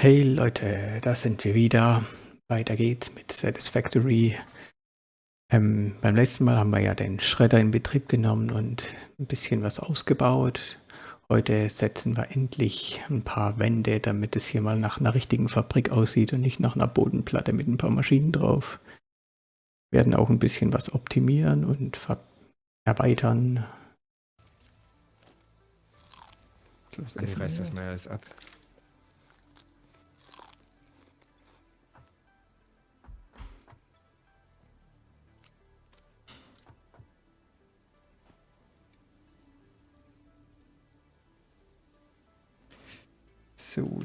Hey Leute, da sind wir wieder. Weiter geht's mit Satisfactory. Ähm, beim letzten Mal haben wir ja den Schredder in Betrieb genommen und ein bisschen was ausgebaut. Heute setzen wir endlich ein paar Wände, damit es hier mal nach einer richtigen Fabrik aussieht und nicht nach einer Bodenplatte mit ein paar Maschinen drauf. Wir werden auch ein bisschen was optimieren und erweitern. Ich reiß das mal alles ab. So,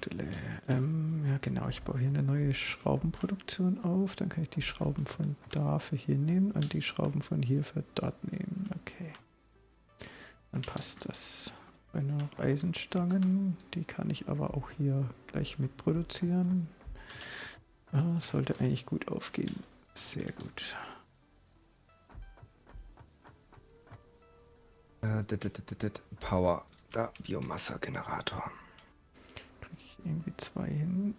ähm, ja genau, ich baue hier eine neue Schraubenproduktion auf. Dann kann ich die Schrauben von da für hier nehmen und die Schrauben von hier für dort nehmen. Okay. Dann passt das. Noch Eisenstangen, die kann ich aber auch hier gleich mitproduzieren. Ah, sollte eigentlich gut aufgehen. Sehr gut. Äh, Power, da Biomasse-Generator irgendwie zwei hin.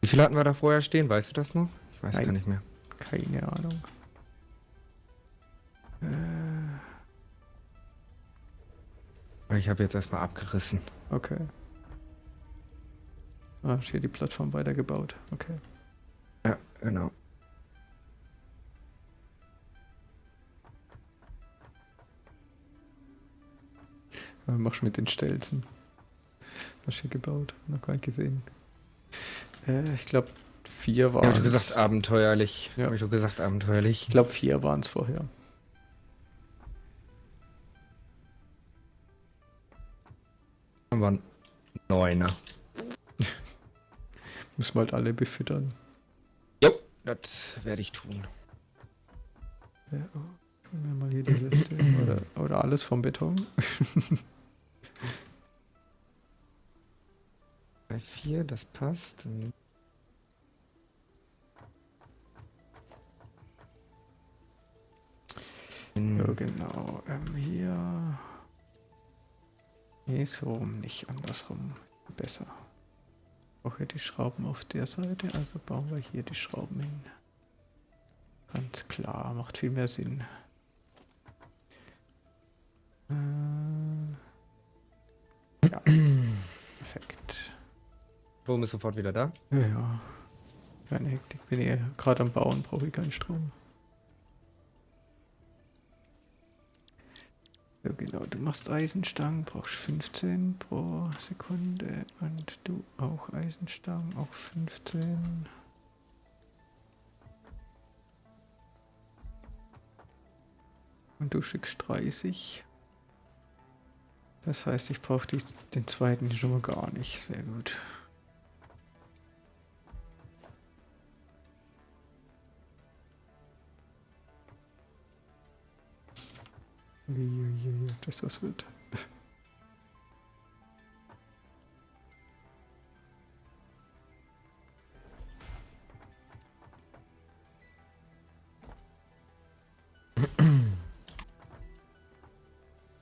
Wie viele hatten wir da vorher stehen? Weißt du das noch? Ich weiß Nein. gar nicht mehr. Keine Ahnung. Äh. Ich habe jetzt erstmal abgerissen. Okay. Ah, hier die Plattform weitergebaut. Okay. Ja, genau. Was machst du mit den Stelzen? Du gebaut? Noch gar nicht gesehen. Äh, ich glaube, vier waren. Ja, hab ich gesagt abenteuerlich. Ja. Hab ich doch gesagt abenteuerlich. Ich glaube, vier waren es vorher. Dann waren neuner. Muss man halt alle befüttern. Jo, das werde ich tun. Ja, oh, wir mal hier die Liste. oder, oder alles vom Beton. Bei 4, das passt. So, genau. Ähm, hier. Nee, so nicht andersrum. Besser. Auch hier die Schrauben auf der Seite, also bauen wir hier die Schrauben hin. Ganz klar, macht viel mehr Sinn. Strom ist sofort wieder da. Ja, ja. Keine Hektik. Bin ich gerade am Bauen, brauche ich keinen Strom. So genau, du machst Eisenstangen, brauchst 15 pro Sekunde und du auch Eisenstangen, auch 15. Und du schickst 30. Das heißt, ich brauche den zweiten schon mal gar nicht. Sehr gut. Das was wird.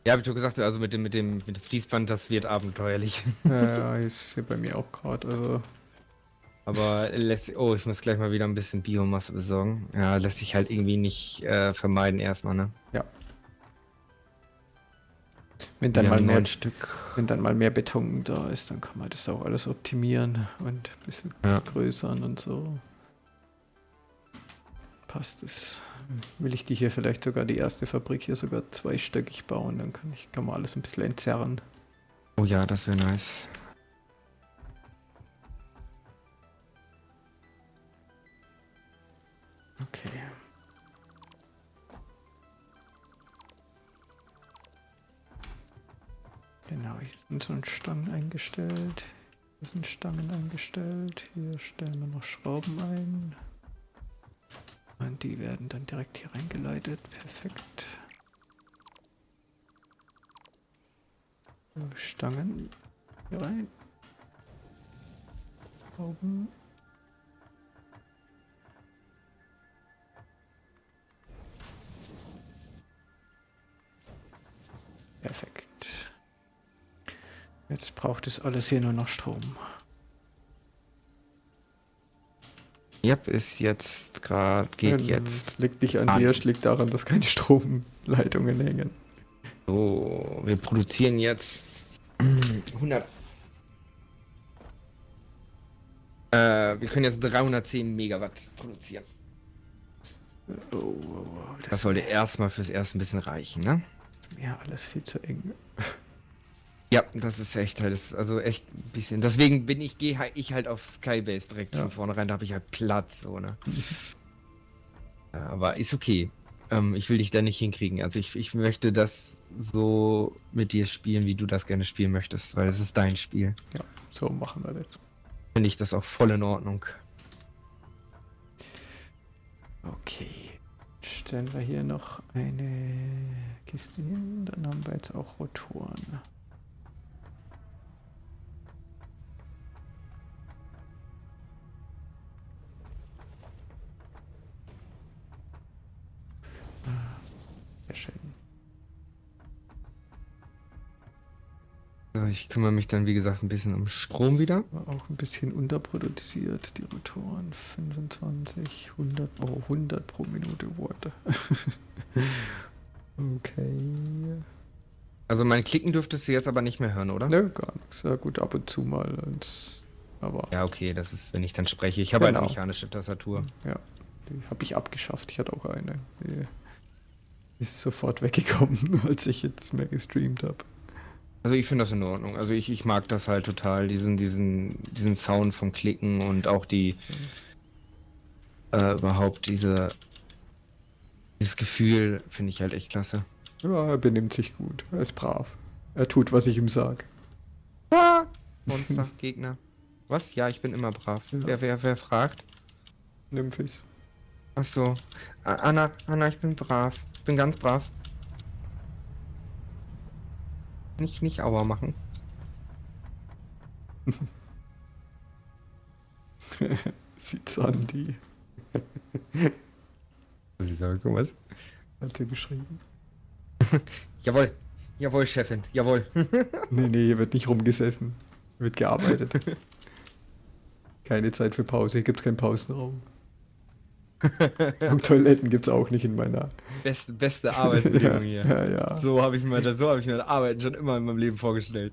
Ja, hab ich doch gesagt, also mit dem, mit dem, mit dem Fließband, das wird abenteuerlich. Ja, ist hier bei mir auch gerade, also. Aber lässt, oh, ich muss gleich mal wieder ein bisschen Biomasse besorgen. Ja, lässt sich halt irgendwie nicht äh, vermeiden erstmal, ne? Ja. Wenn dann, mal mehr, Stück. wenn dann mal mehr Beton da ist, dann kann man das auch alles optimieren und ein bisschen ja. vergrößern und so. Passt es. Will ich die hier vielleicht sogar die erste Fabrik hier sogar zweistöckig bauen, dann kann ich kann man alles ein bisschen entzerren. Oh ja, das wäre nice. Okay. Genau, hier sind so Stangen eingestellt. Hier sind Stangen eingestellt. Hier stellen wir noch Schrauben ein. Und die werden dann direkt hier reingeleitet. Perfekt. So, Stangen hier rein. Schrauben. Jetzt braucht es alles hier nur noch Strom. Yep, ist jetzt gerade, geht Ja, jetzt. Liegt nicht an an. dir, liegt daran, dass keine Stromleitungen hängen. So, wir produzieren jetzt 100. Äh, wir können jetzt 310 Megawatt produzieren. Oh, oh, oh, das, Das sollte erstmal fürs erste ein bisschen reichen, ne? mir alles viel zu eng. Ja, das ist echt halt, das- also echt ein bisschen. Deswegen bin ich, gehe halt, ich halt auf Skybase direkt Ja. von vornherein, da habe ich halt Platz, so, ne? Ja, aber ist okay. Ähm, ich will dich da nicht hinkriegen. Also ich, ich möchte das so mit dir spielen, wie du das gerne spielen möchtest, weil es ist dein Spiel. Ja, so machen wir das. Finde ich das auch voll in Ordnung. Okay. Stellen wir hier noch eine Kiste hin, dann haben wir jetzt auch Rotoren. Ich kümmere mich dann, wie gesagt, ein bisschen um Strom wieder. Auch ein bisschen unterproduziert, die Rotoren. 25, 100, oh, 100 pro Minute Watt. okay. Also mein Klicken dürftest du jetzt aber nicht mehr hören, oder? Ne, gar nichts. Ja, gut, ab und zu mal. Aber ja. Ja, okay, das ist, wenn ich dann spreche. Ich habe Genau. eine mechanische Tastatur. die habe ich abgeschafft. Ich hatte auch eine. Die ist sofort weggekommen, als ich jetzt mehr gestreamt habe. Also ich finde das in Ordnung. Also ich, ich mag das halt total, diesen, diesen, diesen Sound vom Klicken und auch die äh, überhaupt diese dieses Gefühl finde ich halt echt klasse. Ja, er benimmt sich gut. Er ist brav. Er tut, was ich ihm sag. Ah, Monster, Gegner. Was? Ja, ich bin immer brav. Ja. Wer, wer, wer fragt? Nymphis. Ach so. Anna, Anna, ich bin brav. Ich bin ganz brav. Nicht, nicht Aua machen. Sieht's an, die Sie sagen, was? hat sie geschrieben. Jawohl. Jawohl, Chefin. Jawohl. Nee, nee, hier wird nicht rumgesessen. Hier wird gearbeitet. Keine Zeit für Pause. Hier gibt's keinen Pausenraum. Und Toiletten gibt's auch nicht in meiner. Beste, beste Arbeitsbedingungen hier. Ja, ja. So habe ich mir das, so habe ich mir das Arbeiten schon immer in meinem Leben vorgestellt.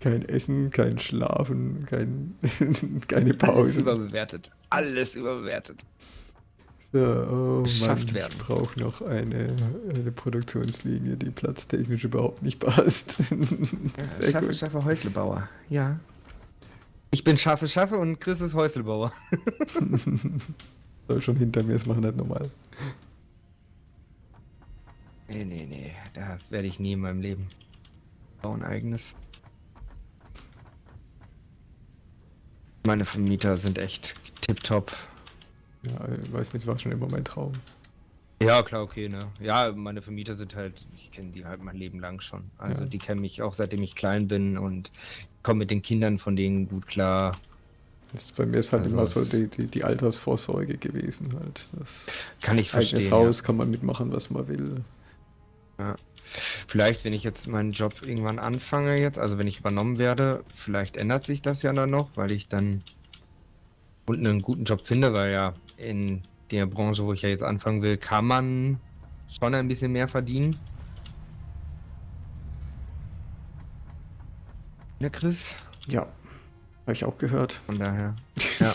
Kein Essen, kein Schlafen, kein, keine Alles Pause. überbewertet. Alles überbewertet. So, oh Beschafft Mann, werden. ich brauche noch eine, eine Produktionslinie, die platztechnisch überhaupt nicht passt. Sehr Schaffe, gut. Schaffe, Häuslebauer. Ja. Ich bin Schaffe, Schaffe und Chris ist Häuslebauer. Soll schon hinter mir, das machen nicht normal. Nee, nee, nee. Da werde ich nie in meinem Leben bauen eigenes. Meine Vermieter sind echt tipptopp. Ja, ich weiß nicht, war schon immer mein Traum. Ja, klar, okay, ne. Ja, meine Vermieter sind halt, ich kenne die halt mein Leben lang schon. Also Ja. die kennen mich auch seitdem ich klein bin und komme mit den Kindern von denen gut klar. Das, bei mir ist halt Also immer so die, die, die Altersvorsorge gewesen. Halt. Das Kann ich verstehen. eigenes ja. Haus kann man mitmachen, was man will. Vielleicht, wenn ich jetzt meinen Job irgendwann anfange jetzt, also wenn ich übernommen werde, vielleicht ändert sich das ja dann noch, weil ich dann unten einen guten Job finde, weil ja in der Branche, wo ich ja jetzt anfangen will, kann man schon ein bisschen mehr verdienen. Ne, Chris? Ja, habe ich auch gehört. Von daher. Ja.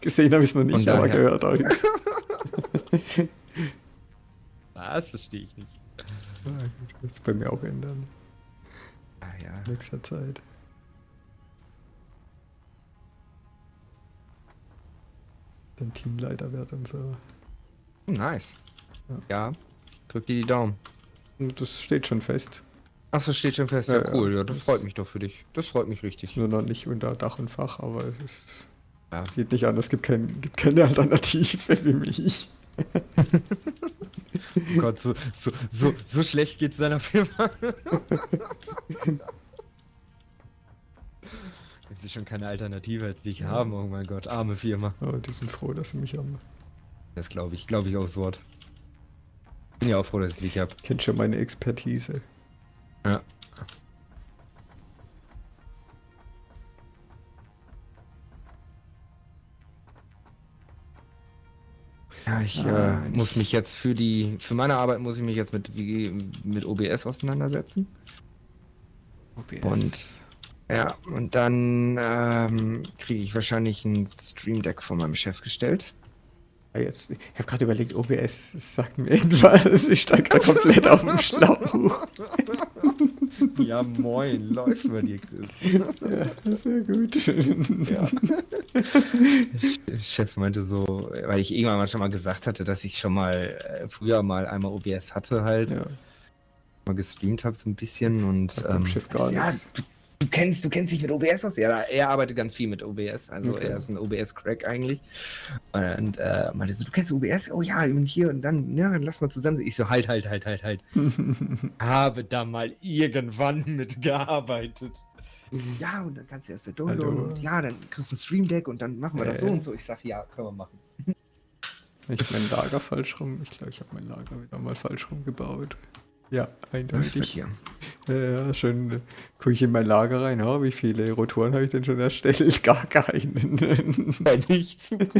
Gesehen habe ich es noch nicht, aber gehört habe ich das verstehe ich nicht. Das wird bei mir auch ändern. Ah, ja. In nächster Zeit. Dann Teamleiter wird und so. Nice. Ja. Ja. Drück dir die Daumen. Das steht schon fest. Achso, steht schon fest. Ja, Ja, ja. cool. Ja, das Das- freut mich doch für dich. Das freut mich Ist richtig. nur noch nicht unter Dach und Fach, aber es ist, Ja. geht nicht anders. Es gibt, kein, gibt keine Alternative für mich. Oh Gott, so, so, so, so schlecht geht's deiner Firma. Wenn sie schon keine Alternative als dich haben, oh mein Gott, arme Firma. Aber die sind froh, dass sie mich haben. Das glaube ich, glaube ich aufs Wort. Bin ja auch froh, dass ich dich hab. Kennt schon meine Expertise. Ja. ich Ah, äh, muss mich jetzt für die, für meine Arbeit muss ich mich jetzt mit, mit OBS auseinandersetzen. OBS. Und ja, und dann ähm, kriege ich wahrscheinlich ein Stream Deck von meinem Chef gestellt. Ah, Jetzt, ich habe gerade überlegt, OBS, sagt mir irgendwas. Ich stand gerade komplett auf dem Schlauch. Ja, moin, läuft bei dir, Chris. Ja, sehr gut. Ja. Chef meinte so, weil ich irgendwann mal schon mal gesagt hatte, dass ich schon mal äh, früher mal einmal OBS hatte halt, Ja, mal gestreamt habe so ein bisschen und dem Chef gar nichts. Du kennst, du kennst dich mit OBS aus? Ja, er arbeitet ganz viel mit OBS, also Okay. er ist ein OBS-Crack eigentlich. Und äh, meinte so, du kennst OBS? Oh ja, und hier und dann, ja, dann lass mal zusammen. Ich so, halt, halt, halt, halt, halt. Habe da mal irgendwann mitgearbeitet. Ja, und dann kannst du erst der Download Hallo. und ja, dann kriegst du ein Stream Deck und dann machen wir das so Äh. und so. Ich sag, ja, können wir machen. ich mein Lager falsch rum. Ich glaube, ich habe mein Lager wieder mal falsch rumgebaut. Ja, eindeutig. Ja, ja, schön. Gucke ich in mein Lager rein. Oh, wie viele Rotoren habe ich denn schon erstellt? Gar keinen. Nicht zu gut.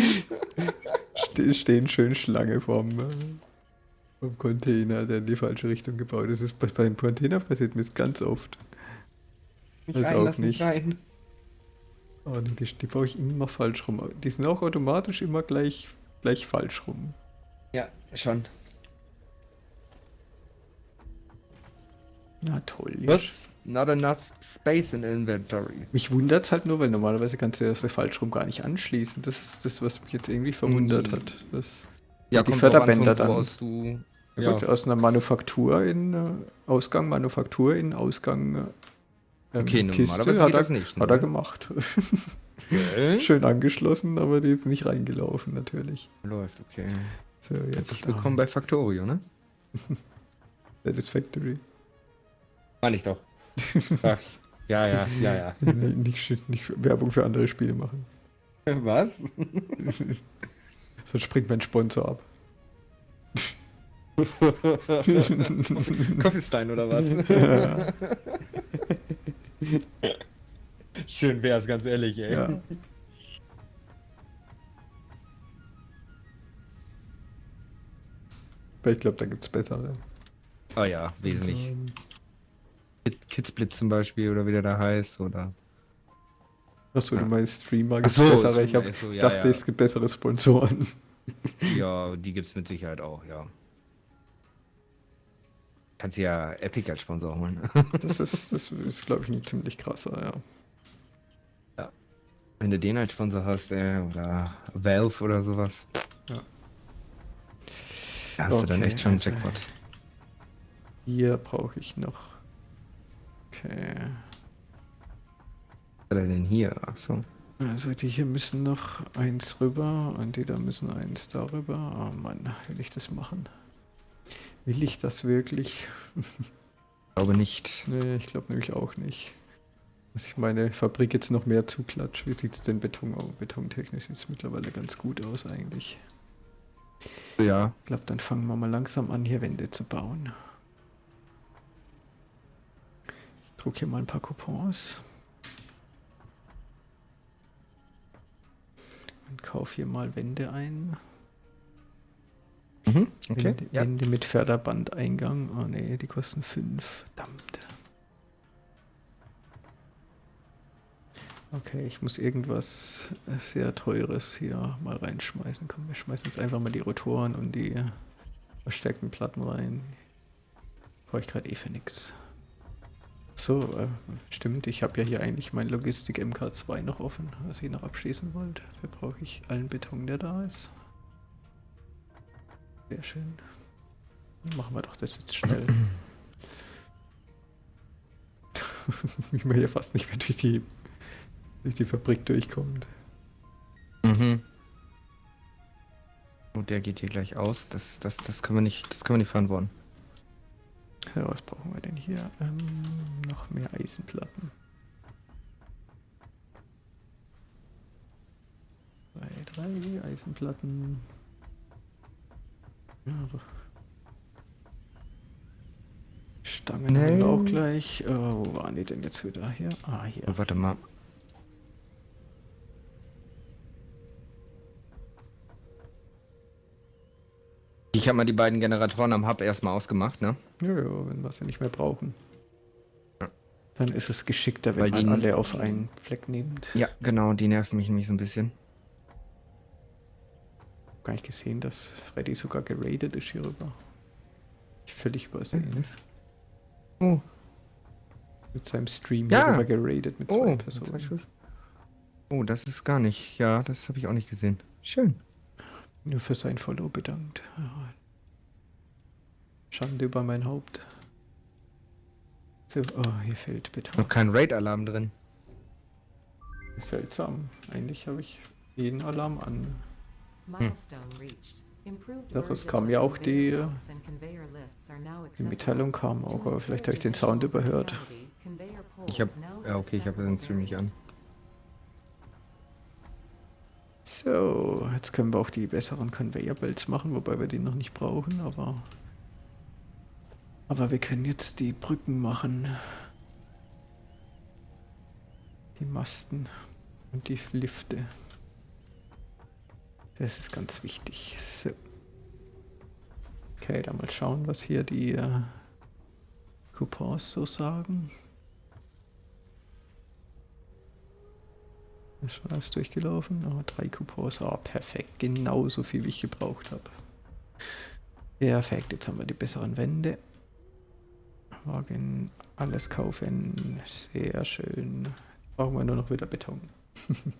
Ste stehen schön Schlange vom, äh, vom Container, der in die falsche Richtung gebaut ist. Das ist bei, beim Container passiert mir das ganz oft. Nicht Das rein, auch nicht. rein. Oh, nee, die, die baue ich immer falsch rum. Die sind auch automatisch immer gleich, gleich falsch rum. Ja, schon. Na toll. Was? Not enough space in inventory. Mich wundert es halt nur, weil normalerweise kannst du das falsch rum gar nicht anschließen. Das ist das, was mich jetzt irgendwie verwundert Mhm. hat. Das, Ja, Die an, Förderbänder von dann. du. ja. Gut, aus einer Manufaktur in äh, Ausgang, Manufaktur in Ausgang. Äh, ähm, okay, Kiste normalerweise hat er, das nicht. Hat er gemacht. Gell? Schön angeschlossen, aber die ist nicht reingelaufen, natürlich. Läuft, okay. So, Herzlich jetzt willkommen bei Factorio, ne? Satisfactory. Meine ich doch. Ach, ja, ja, ja, ja. nicht, nicht, nicht Werbung für andere Spiele machen. Was? Sonst springt mein Sponsor ab. Coffeestein oder was? ja. Schön wär's, ganz ehrlich, ey. ja. Aber ich glaube, da gibt es bessere. Oh ja, wesentlich. Ähm, Kidsblitz zum Beispiel oder wie der da heißt, oder. Achso, du Ja. meinst Streamer gibt so, bessere. Ich Streamer, hab, ach so, ja, dachte, ja. es gibt bessere Sponsoren. Ja, die gibt's mit Sicherheit auch, ja. Kannst du ja Epic als Sponsor holen. Das ist, das ist glaube ich, ein ziemlich krasser, ja. Wenn du den als Sponsor hast, ey, oder Valve oder sowas. Ja. Da hast du dann Okay, echt schon einen also- Jackpot. Hier brauche ich noch. Okay. Was hat er denn hier? Achso. Also die hier müssen noch eins rüber und die da müssen eins darüber. Oh Mann, will ich das machen? Will ich das wirklich? Glaube nicht. Nee, ich glaube nämlich auch nicht. Dass ich meine Fabrik jetzt noch mehr zuklatsche. Wie sieht es denn Beton aus? Betontechnisch sieht es mittlerweile ganz gut aus eigentlich. Ja. Ich glaube, dann fangen wir mal langsam an, hier Wände zu bauen. Drucke hier mal ein paar Coupons. Und kaufe hier mal Wände ein. Mhm. Okay. Wände, Ja. Wände mit Förderbandeingang. Oh ne, die kosten 5. Verdammt. Okay, ich muss irgendwas sehr teures hier mal reinschmeißen. Komm, wir schmeißen jetzt einfach mal die Rotoren und die verstärkten Platten rein. Brauche ich gerade eh für nix. So, äh, stimmt, ich habe ja hier eigentlich mein Logistik MK2 noch offen, was ich noch abschließen wollte. Dafür brauche ich allen Beton, der da ist. Sehr schön. Dann machen wir doch das jetzt schnell. Wie man hier fast nicht mehr durch die, durch die Fabrik durchkommt. Mhm. Und der geht hier gleich aus. Das, das, das können wir nicht, das können wir nicht verantworten. Was brauchen wir denn hier? Ähm, noch mehr Eisenplatten. Zwei, drei Eisenplatten. Ja. Stangen haben wir auch gleich. Äh, wo waren die denn jetzt wieder? Hier? Ah, hier. Oh, warte mal. Ich habe mal die beiden Generatoren am Hub erstmal ausgemacht, ne? Ja, ja, wenn wir sie nicht mehr brauchen. Ja. Dann ist es geschickter, wenn Weil man die- alle auf einen Fleck nimmt. Ja, genau, die nerven mich nämlich so ein bisschen. Gar nicht gesehen, dass Freddy sogar geradet ist hier rüber. Ich völlig übersehen. Oh, Mit seinem Stream Ja. hier rüber geradet mit zwei oh, Personen. zwei. Oh, das ist gar nicht. Ja, das habe ich auch nicht gesehen. Schön. Nur für sein Follow bedankt. Schande über mein Haupt. So, oh, hier fehlt Beton. Noch kein Raid-Alarm drin. Seltsam. Eigentlich habe ich jeden Alarm an. Milestone reached. Improved Doch, es kam ja auch die, äh, Die. Mitteilung kam auch, aber vielleicht habe ich den Sound überhört. Ich habe. Ja, okay, ich habe den Stream nicht an. So, jetzt können wir auch die besseren Conveyor Belts machen, wobei wir die noch nicht brauchen, aber. Aber wir können jetzt die Brücken machen. Die Masten und die Lifte. Das ist ganz wichtig. So. Okay, dann mal schauen, was hier die äh, Coupons so sagen. Ist schon alles durchgelaufen? Oh, drei Coupons. Ah, perfekt. Genauso viel, wie ich gebraucht habe. Perfekt. Jetzt haben wir die besseren Wände. Wagen, alles kaufen. Sehr schön. Brauchen wir nur noch wieder Beton.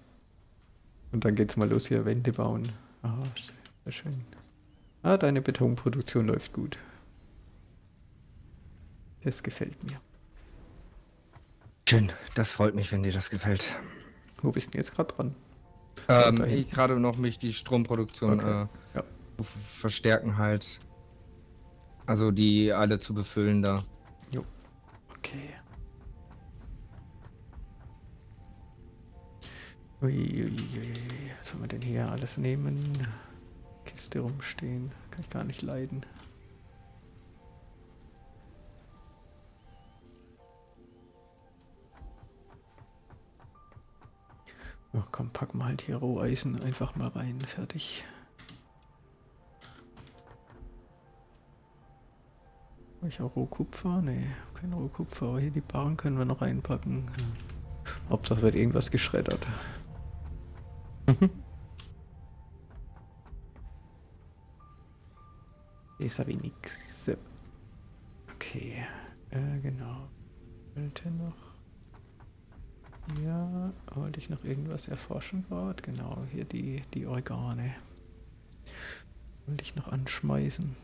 Und dann geht's mal los hier, Wände bauen. Ah, sehr schön. Ah, deine Betonproduktion läuft gut. Das gefällt mir. Schön. Das freut mich, wenn dir das gefällt. Wo bist du denn jetzt gerade dran? Ähm, ich gerade noch mich die Stromproduktion Okay, äh, ja. verstärken halt. Also die alle zu befüllen da. Okay. Uiuiui. Was soll man denn hier alles nehmen? Kiste rumstehen. Kann ich gar nicht leiden. Ja, komm, packen wir halt hier Roheisen einfach mal rein. Fertig. Hab ich auch Rohkupfer? Nee, kein Rohkupfer. Aber hier die Barren können wir noch reinpacken. Hauptsache wird irgendwas geschreddert. Jetzt habe ich nix. Okay, äh, genau. Wollte noch. Ja, wollte ich noch irgendwas erforschen gerade? Genau, hier die, die Organe. Wollte ich noch anschmeißen.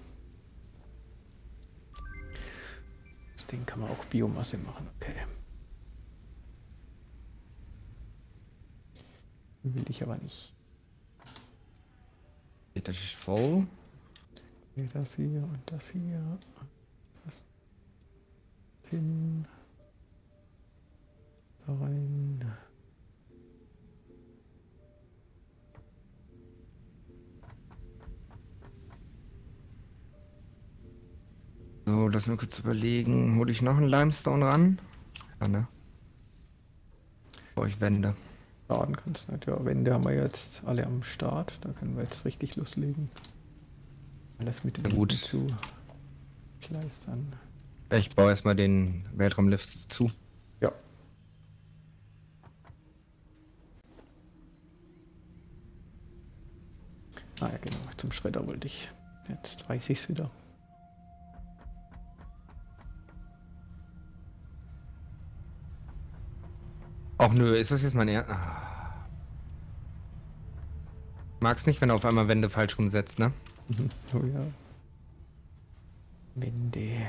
Das Ding kann man auch Biomasse machen, okay. Will ich aber nicht. Das ist voll. Das hier und das hier. Das hin. Rein. So, lass mir kurz überlegen. Hole ich noch einen Limestone ran? Ja, ne? Brauche ich Wände. Laden kannst du nicht. Ja, Wände haben wir jetzt alle am Start. Da können wir jetzt richtig loslegen. Alles mit Na gut. Zu kleistern. Ich baue erstmal den Weltraumlift zu. Ah ja, genau. Zum Schredder wollte ich. Jetzt weiß ich es wieder. Ach nö, ist das jetzt mein Er... Ah. Mag's nicht, wenn er auf einmal Wände falsch rumsetzt, ne? Mhm. Oh ja. Wände.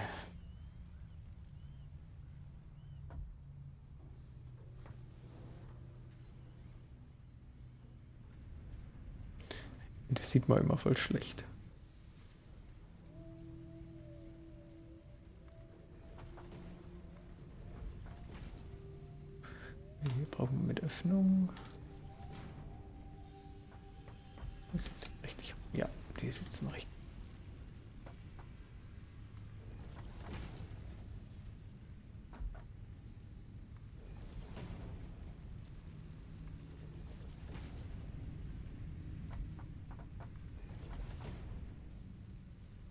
Das sieht man immer voll schlecht. Hier brauchen wir mit Öffnung. Die sitzen richtig. Ja, die sitzen richtig.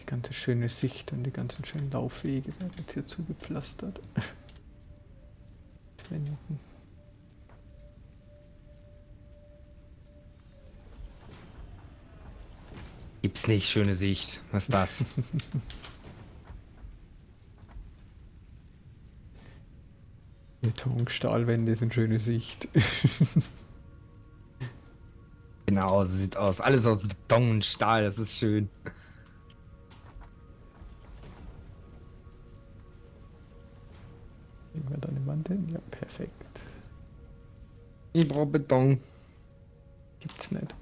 ganze schöne Sicht und die ganzen schönen Laufwege werden jetzt hier zugepflastert. Wänden. Gibt's nicht, schöne Sicht. Was ist das? Beton, Stahlwände sind schöne Sicht. genau, so sieht aus. Alles aus Beton und Stahl, das ist schön. Ich brauche Beton. Gibt's nicht.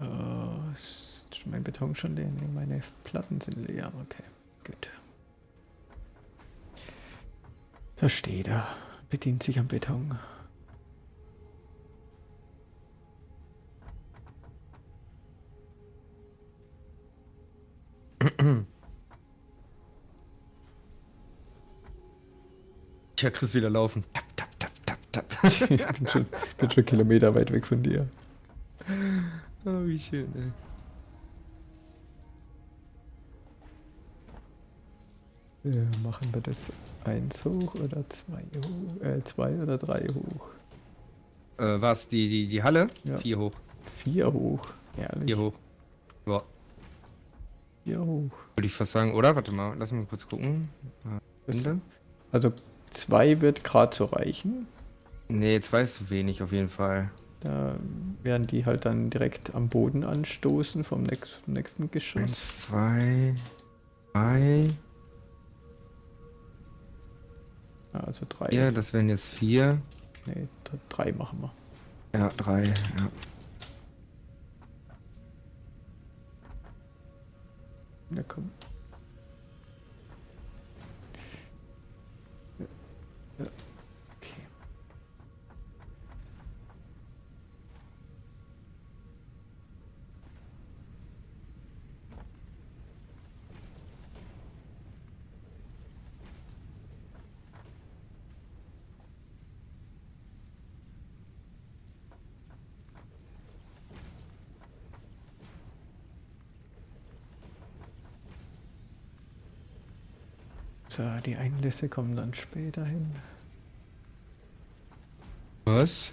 Äh, ist mein Beton schon leer? Nee, meine Platten sind leer. Okay, gut. Da steht er. Bedient sich am Beton. Ich höre Chris wieder laufen. Tap, tap, tap, tap, tap. ich bin schon, bin schon Kilometer weit weg von dir. oh, wie schön, ey. Ja, machen wir das eins hoch oder zwei hoch? Äh, zwei oder drei hoch? Äh, was? Die, die, die Halle? Ja. Vier hoch. Vier hoch. Ehrlich. Vier hoch. Ja, Vier hoch. würde ich fast sagen, oder? Warte mal, lass mal kurz gucken. Das, Winde? also zwei wird gerade so reichen. Nee, zwei ist zu wenig auf jeden Fall. Da werden die halt dann direkt am Boden anstoßen vom nächst, nächsten Geschoss. Eins, zwei, drei. Also drei. Ja, das wären jetzt vier. Nee, d- drei machen wir. Ja, drei, ja. Ja, komm. So, die Einlässe kommen dann später hin. Was?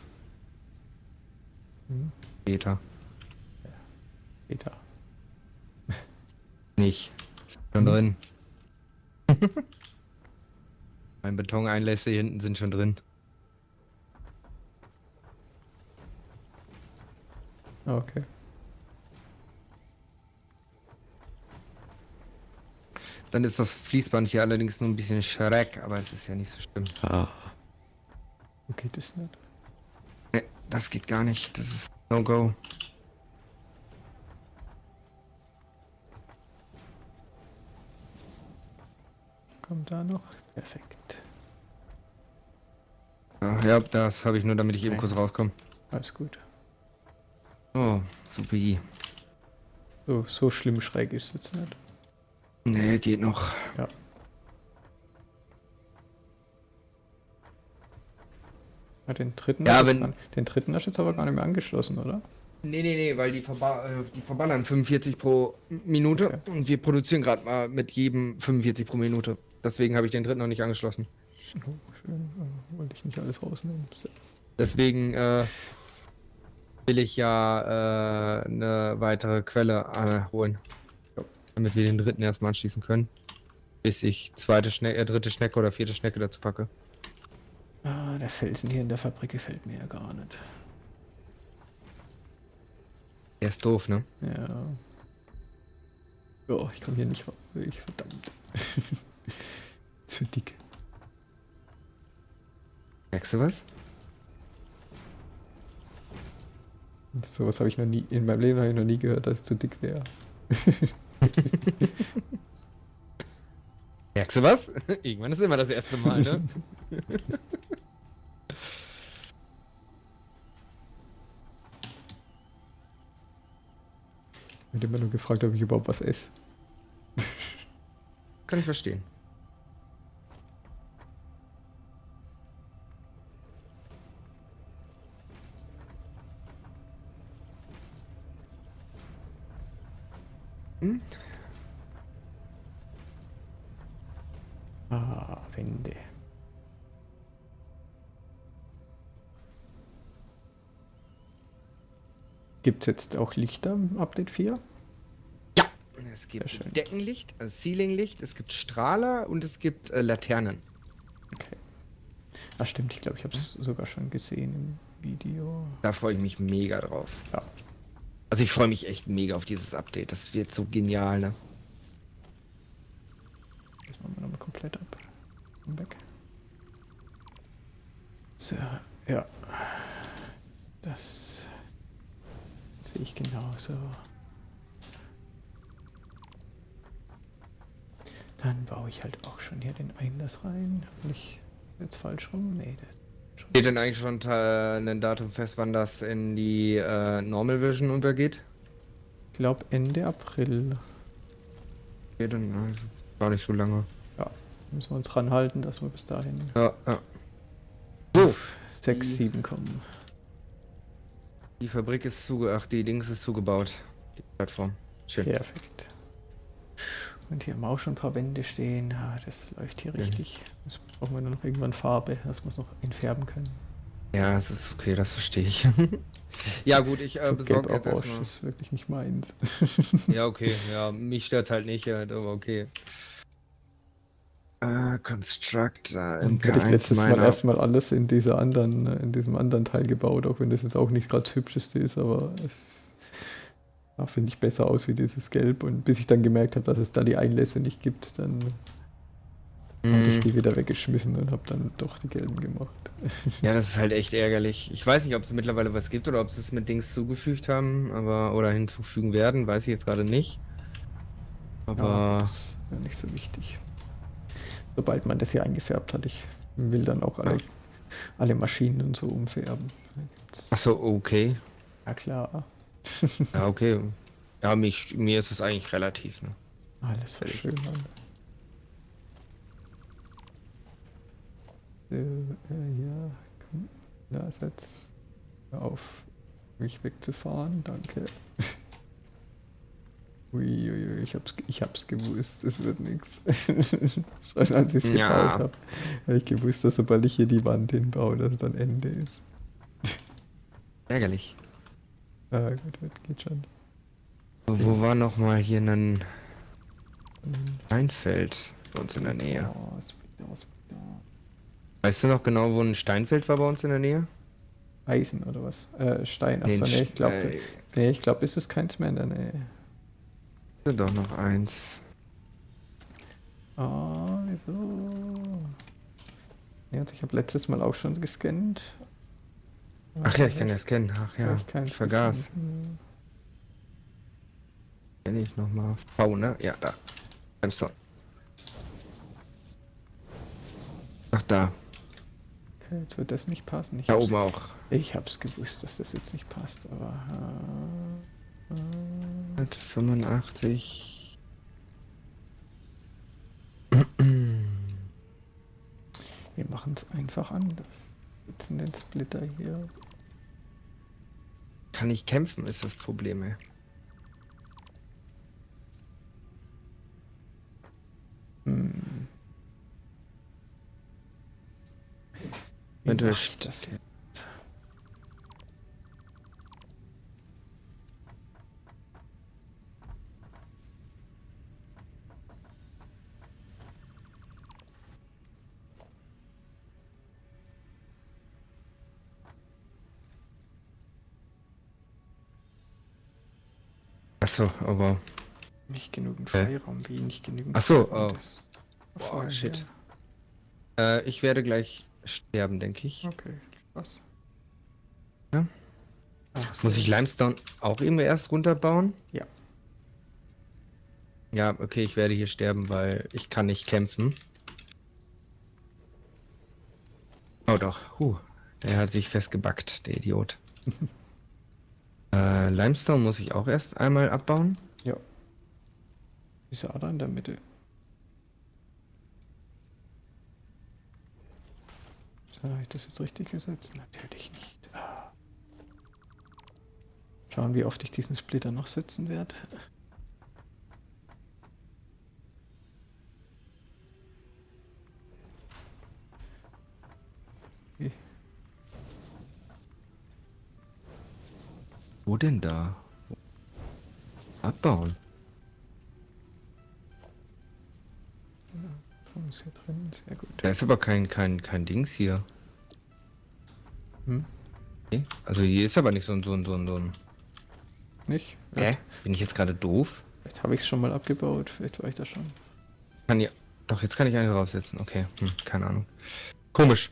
Hm? Später. Später. Nicht. Ist schon drin. mein Betoneinlässe hier hinten sind schon drin. Okay. Dann ist das Fließband hier allerdings nur ein bisschen schräg, aber es ist ja nicht so schlimm. Wo geht es nicht? Nee, das geht gar nicht. Das ist No-Go. Kommt da noch? Perfekt. Ja, ja, das habe ich nur, damit ich eben kurz rauskomme. Alles gut. Oh, super. So, so schlimm schräg ist es jetzt nicht. Nee, geht noch. Ja. Ja, den dritten, Ja, wenn- den dritten hast du jetzt aber gar nicht mehr angeschlossen, oder? Nee, nee, nee, weil die, verba äh, die verballern 45 pro Minute Okay. und wir produzieren gerade mal mit jedem 45 pro Minute. Deswegen habe ich den dritten noch nicht angeschlossen. Oh, schön. Wollte ich nicht alles rausnehmen. Deswegen äh, will ich ja äh, eine weitere Quelle äh, holen. Damit wir den dritten erstmal anschließen können. Bis ich zweite Schnecke, äh, dritte Schnecke oder vierte Schnecke dazu packe. Ah, der Felsen hier in der Fabrik gefällt mir ja gar nicht. Der ist doof, ne? Ja. Oh, ich komme hier nicht raus. Ich verdammt. Zu dick. Merkst du was? Sowas habe ich noch nie, in meinem Leben habe ich noch nie gehört, dass es zu dick wäre. Merkst du was? Irgendwann ist immer das erste Mal, ne? Ich habe immer nur gefragt, ob ich überhaupt was esse. Kann ich verstehen. Ah, Wände. Gibt es jetzt auch Lichter im Update 4? Ja. Es gibt. Deckenlicht, also Ceilинglicht, es gibt Strahler und es gibt äh, Laternen. Okay. Ah, stimmt, ich glaube, ich habe es sogar schon gesehen im Video. Da freue ich mich mega drauf. Ja. Also ich freue mich echt mega auf dieses Update. Das wird so genial, ne? Das machen wir nochmal komplett ab. Und weg. So, ja. Das sehe ich genauso. Dann baue ich halt auch schon hier den Einlass rein. Ich jetzt falsch rum? Nee, das schon. Steht denn eigentlich schon äh, ein Datum fest, wann das in die äh, Normal Version übergeht? Ich glaube Ende April. Okay, dann äh, gar nicht so lange. Ja, müssen wir uns ranhalten, dass wir bis dahin Ja, ja. auf 6, Die- 7 kommen. Die Fabrik ist zuge... Ach, die Dings ist zugebaut. Die Plattform. Schön. Perfekt. Und hier haben wir auch schon ein paar Wände stehen. Ah, das läuft hier richtig. Jetzt brauchen wir nur noch irgendwann Farbe, dass wir es noch entfärben können. Ja, es ist okay, das verstehe ich. ja gut, ich äh, So besorge jetzt erstmal. ist wirklich nicht meins. Ja, okay. Ja, mich stört halt nicht, ja, aber okay. Äh, Construct, äh, Und hätte ich letztes Mal erstmal alles in dieser anderen, äh, in diesem anderen Teil gebaut, auch wenn das jetzt auch nicht gerade das hübscheste ist, aber es sah, finde ich, besser aus wie dieses Gelb. Und bis ich dann gemerkt habe, dass es da die Einlässe nicht gibt, dann habe ich die wieder weggeschmissen und habe dann doch die gelben gemacht. Ja, das ist halt echt ärgerlich. Ich weiß nicht, ob es mittlerweile was gibt oder ob sie es mit Dings zugefügt haben, aber oder hinzufügen werden, weiß ich jetzt gerade nicht. Aber Aber das wäre nicht so wichtig. Sobald man das hier eingefärbt hat, ich will dann auch alle, alle Maschinen und so umfärben. Da gibt's- ach so, okay. Ja klar, Ja, okay. Ja, mich, mir ist es eigentlich relativ. Ne? alles Fertig. verschönern. So, äh, ja, komm, na, setz hör auf, mich wegzufahren, danke. Uiuiui, ich hab's, ich hab's gewusst, es wird nix. Schon als ich's gebaut Ja. habe, habe ich gewusst, dass sobald ich hier die Wand hinbaue, dass es dann Ende ist. Ärgerlich. Ah, gut, gut, geht schon. Wo war noch mal hier ein Dann- Steinfeld bei uns in der Nähe? Oh. Weißt du noch genau, wo ein Steinfeld war bei uns in der Nähe? Eisen oder was? Äh, Stein. Achso, nee, ich glaube, nee, ich glaube, ist es keins mehr in der Nähe. äh, Doch noch eins. Ah, wieso? Ja, ich habe letztes Mal auch schon gescannt. Ach ja, ich kann das kennen. Ach ja, ich, keins vergaß. gefunden. Kenn ich noch mal. V, ne? Ja, da. Limestone. Ach, da. Okay, jetzt wird das nicht passen. Ich Da oben auch. Ich hab's gewusst, dass das jetzt nicht passt, aber. Äh, äh, 85. wir machen es einfach anders. Sitzen den Splitter hier. Kann ich kämpfen, ist das Problem, ey. Hm. Ich das jetzt? Achso, aber. Nicht genügend? Freiraum, wie nicht genügend Ach so, Freiraum, oh. Boah, shit. ja. Äh, ich werde gleich sterben, denke ich. Okay, Spaß. Ja. Ach, Muss ich Limestone auch eben erst runterbauen? Ja. Ja, okay, ich werde hier sterben, weil ich kann nicht kämpfen. Oh doch, huh, der hat sich festgebackt, der Idiot. äh, Limestone muss ich auch erst einmal abbauen. Ja. Diese Ader in der Mitte. Habe ich das jetzt richtig gesetzt? Natürlich nicht. Schauen, wie oft ich diesen Splitter noch setzen werde. Wo denn da? Abbauen. Strom ist hier drin, sehr gut. Da ist aber kein, kein, kein Dings hier. Hm? Okay. Also hier ist aber nicht so ein, so ein, so ein, so ein. Nicht? Hä? Vielleicht, Bin ich jetzt gerade doof? vielleicht habe ich es schon mal abgebaut, vielleicht war ich da schon. Kann ja. Doch, jetzt kann ich eine draufsetzen. Okay, hm, keine Ahnung. Komisch.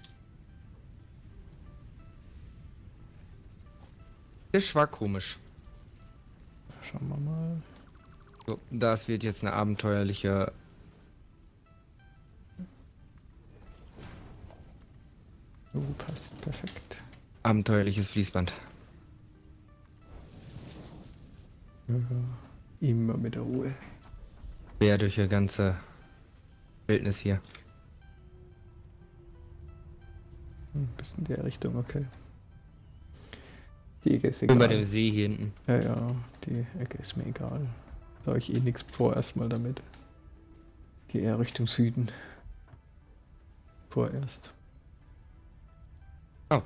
Das war komisch. Schauen wir mal. So, das wird jetzt eine abenteuerliche. Oh, passt perfekt. Abenteuerliches Fließband. Ja, immer mit der Ruhe. Quer durch die ganze Wildnis hier. Hm, bis in der Richtung, okay. Die Ecke ist Über dem egal. See hier hinten. Ja, ja, die Ecke ist mir egal. Da habe ich eh nichts vor erstmal damit. Geh eher Richtung Süden. Vorerst. Oh.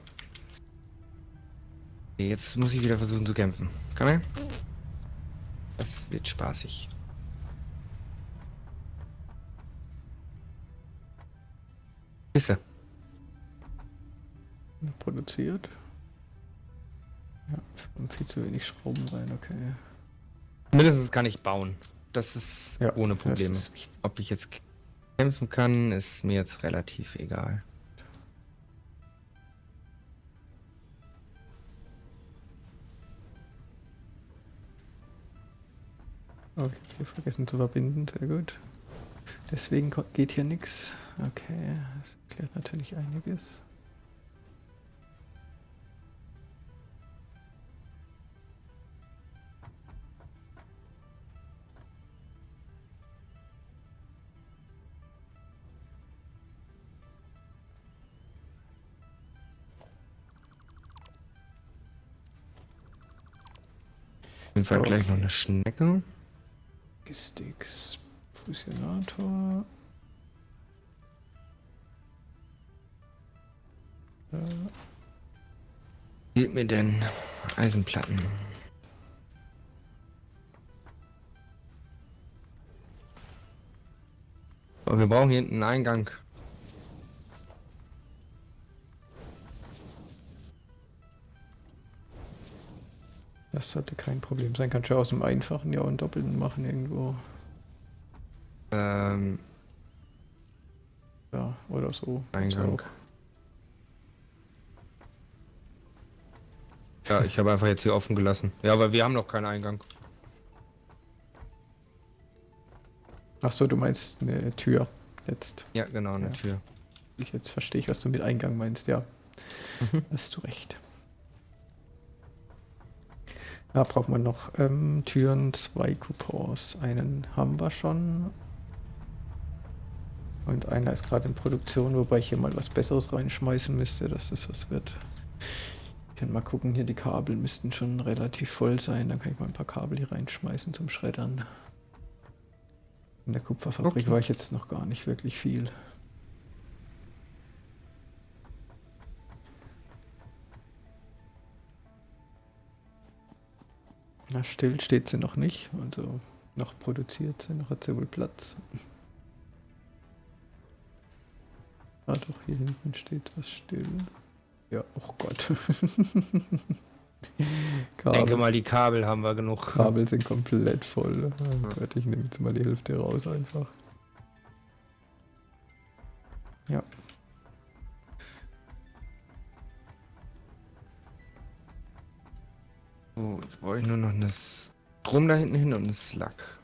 Jetzt muss ich wieder versuchen zu kämpfen. Komm her. Das wird spaßig. Bisse. Produziert. Kommen viel zu wenig Schrauben rein, okay. Mindestens kann ich bauen. Das ist Ja, ohne Probleme. ist. Ob ich jetzt kämpfen kann, ist mir jetzt relativ egal. Oh, ich hab hier vergessen zu verbinden, sehr gut. Deswegen geht hier nichts. Okay, das erklärt natürlich einiges. Jeden Fall gleich noch eine Schnecke. Logistics, Fusionator. Äh, Fehlt mir denn Eisenplatten? Aber wir brauchen hier hinten einen Eingang. Das sollte kein Problem sein. Kannst du aus dem Einfachen ja auch einen Doppelten machen irgendwo. Ähm, Ja, oder so. Eingang. Ja, ich habe einfach jetzt hier offen gelassen. Ja, aber wir haben noch keinen Eingang. Ach so, du meinst eine Tür jetzt. Ja, genau, eine Ja. Tür. Ich jetzt verstehe ich, was du mit Eingang meinst, ja. Mhm. Hast du recht. Da braucht man noch ähm, Türen, zwei Coupons. Einen haben wir schon. Und einer ist gerade in Produktion, wobei ich hier mal was Besseres reinschmeißen müsste, dass das was wird. Ich kann mal gucken, hier die Kabel müssten schon relativ voll sein. Dann kann ich mal ein paar Kabel hier reinschmeißen zum Schreddern. In der Kupferfabrik Okay. war ich jetzt noch gar nicht wirklich viel. Na, still steht sie noch nicht, also noch produziert sie, noch hat sie wohl Platz. Ah doch, hier hinten steht was still. Ja, oh Gott. Ich denke mal, die Kabel haben wir genug. Kabel sind komplett voll. Oh Gott, ich nehme jetzt mal die Hälfte raus einfach. Brauche ich nur noch eine Strom da hinten hin und eine Slack.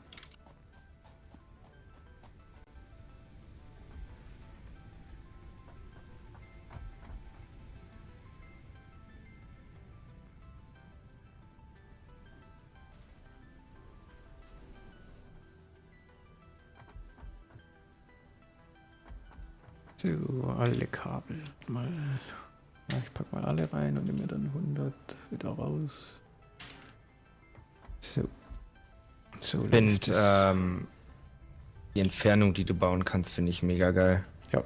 So, alle Kabel. Mal. Ja, ich pack mal alle rein und nehme mir dann 100 wieder raus. So. So es. ähm, die Entfernung, die du bauen kannst, finde ich mega geil. ja.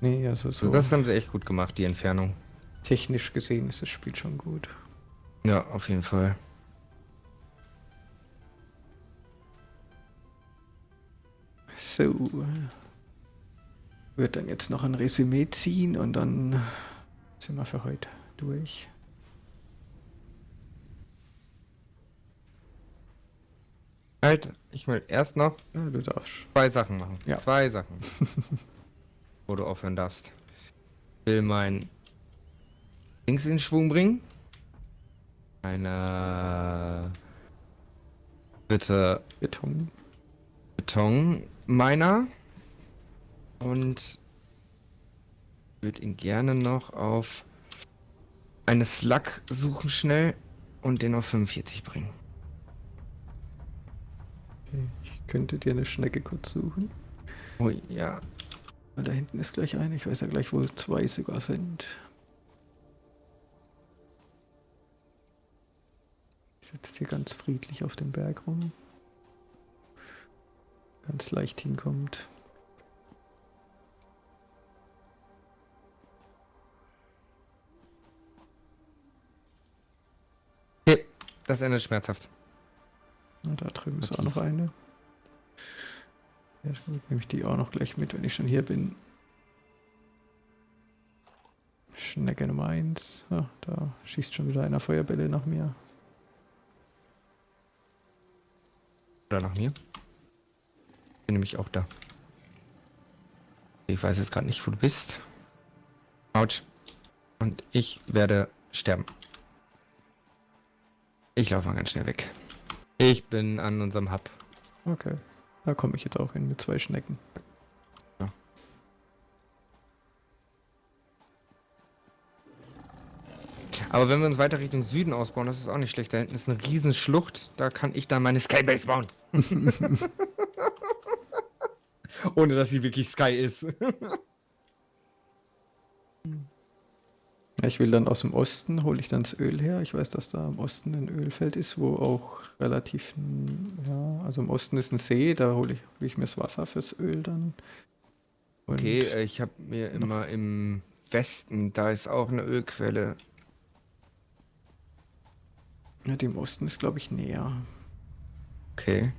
Nee, also so So. Das haben sie echt gut gemacht, die Entfernung. technisch gesehen ist das Spiel schon gut. Ja, auf jeden Fall. So. Wird dann jetzt noch ein Resümee ziehen und dann sind wir für heute durch. Halt, ich will erst noch Ja, du darfst. zwei Sachen machen. Ja. Zwei Sachen. wo du aufhören darfst. Ich will mein Dings in Schwung bringen. Eine bitte Beton. Beton Miner und würde ihn gerne noch auf eine Slug suchen schnell und den auf 45 bringen. Ich könnte dir eine Schnecke kurz suchen. Oh ja. Weil da hinten ist gleich eine. Ich weiß ja gleich, wo zwei sogar sind. Sitzt hier ganz friedlich auf dem Berg rum. Ganz leicht hinkommt. Okay, das endet schmerzhaft. Na, da drüben ist auch noch eine. Ja, gut, nehme ich die auch noch gleich mit, wenn ich schon hier bin. Schnecke Nummer 1. Ah, da schießt schon wieder einer Feuerbälle nach mir. Oder nach mir. Bin nämlich auch da. Ich weiß jetzt gerade nicht, wo du bist. Autsch. Und ich werde sterben. Ich laufe mal ganz schnell weg. Ich bin an unserem Hub. Okay. Da komme ich jetzt auch hin mit zwei Schnecken. Aber wenn wir uns weiter Richtung Süden ausbauen, das ist auch nicht schlecht. Da hinten ist eine riesen Schlucht. Da kann ich dann meine Skybase bauen. Ohne dass sie wirklich Sky ist. ich will dann aus dem Osten, hole ich dann das Öl her. Ich weiß, dass da im Osten ein Ölfeld ist, wo auch relativ, ja, also im Osten ist ein See, da hole ich, hol ich mir das Wasser fürs Öl dann. Und Okay, äh, ich habe mir immer im Westen, da ist auch eine Ölquelle. ja, die im Osten ist, glaube ich, näher. Okay.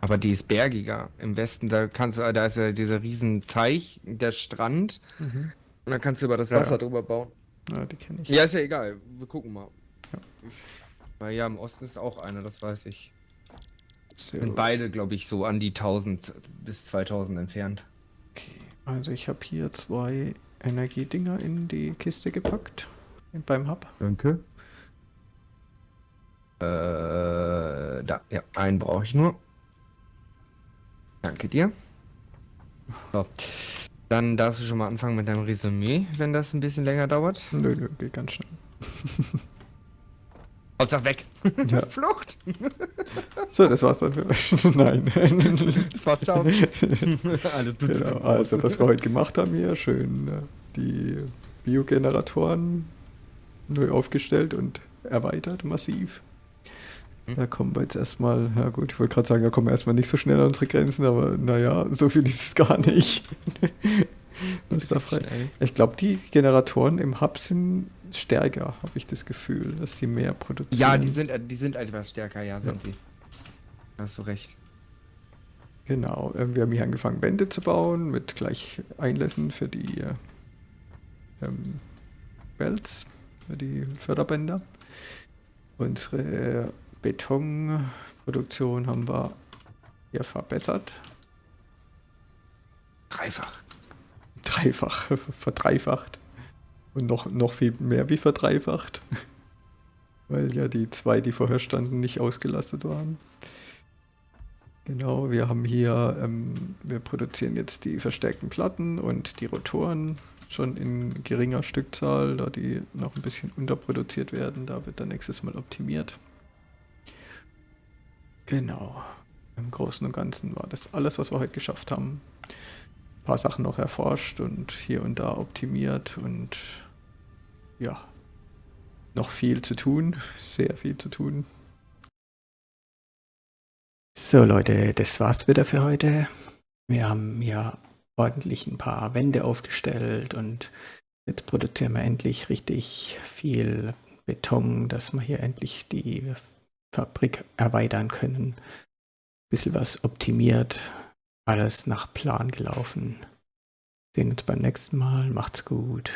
Aber die ist bergiger. Im Westen, da kannst du, da ist ja dieser riesen Teich, der Strand. Mhm. Und dann kannst du über das Wasser ja. drüber bauen. Ja, die kenne ich. Ja, ist ja egal. Wir gucken mal. Ja. Weil ja, im Osten ist auch eine, das weiß ich. So, Sind beide, glaube ich, so an die 1000 bis 2000 entfernt. okay. Also ich habe hier zwei Energiedinger in die Kiste gepackt. Beim Hub. Danke. Äh, da, ja, einen brauche ich nur. Danke dir. So. Dann darfst du schon mal anfangen mit deinem Resümee, wenn das ein bisschen länger dauert. Nö, nö, geht ganz schnell. Hauptsache weg. Ja. Flucht. So, das war's dann für Nein. Das war's, ciao. Alles tut genau, also, was wir heute gemacht haben hier, schön äh, die Biogeneratoren neu aufgestellt und erweitert massiv. Hm. Da kommen wir jetzt erstmal, ja gut, ich wollte gerade sagen, da kommen wir erstmal nicht so schnell an unsere Grenzen, aber naja, so viel ist es gar nicht. Was da frei. Ich glaube, die Generatoren im Hub sind stärker, habe ich das Gefühl, dass die mehr produzieren. Ja, die sind, die sind etwas stärker, ja, sind sie. Hast du recht. Genau, ähm, wir haben hier angefangen, Wände zu bauen mit gleich Einlässen für die äh, ähm, Belts, für die Förderbänder. Unsere Betonproduktion haben wir hier verbessert. Dreifach. Dreifach, verdreifacht. Und noch, noch viel mehr wie verdreifacht. Weil ja die zwei, die vorher standen, nicht ausgelastet waren. Genau, wir haben hier, ähm, wir produzieren jetzt die verstärkten Platten und die Rotoren schon in geringer Stückzahl, da die noch ein bisschen unterproduziert werden. Da wird dann nächstes Mal optimiert. Genau. Im Großen und Ganzen war das alles, was wir heute geschafft haben. Ein paar Sachen noch erforscht und hier und da optimiert und ja, noch viel zu tun, sehr viel zu tun. So Leute, das war's wieder für heute. Wir haben ja ordentlich ein paar Wände aufgestellt und jetzt produzieren wir endlich richtig viel Beton, dass wir hier endlich die Fabrik erweitern können. Bisschen was optimiert, alles nach Plan gelaufen. Sehen uns beim nächsten Mal. Macht's gut.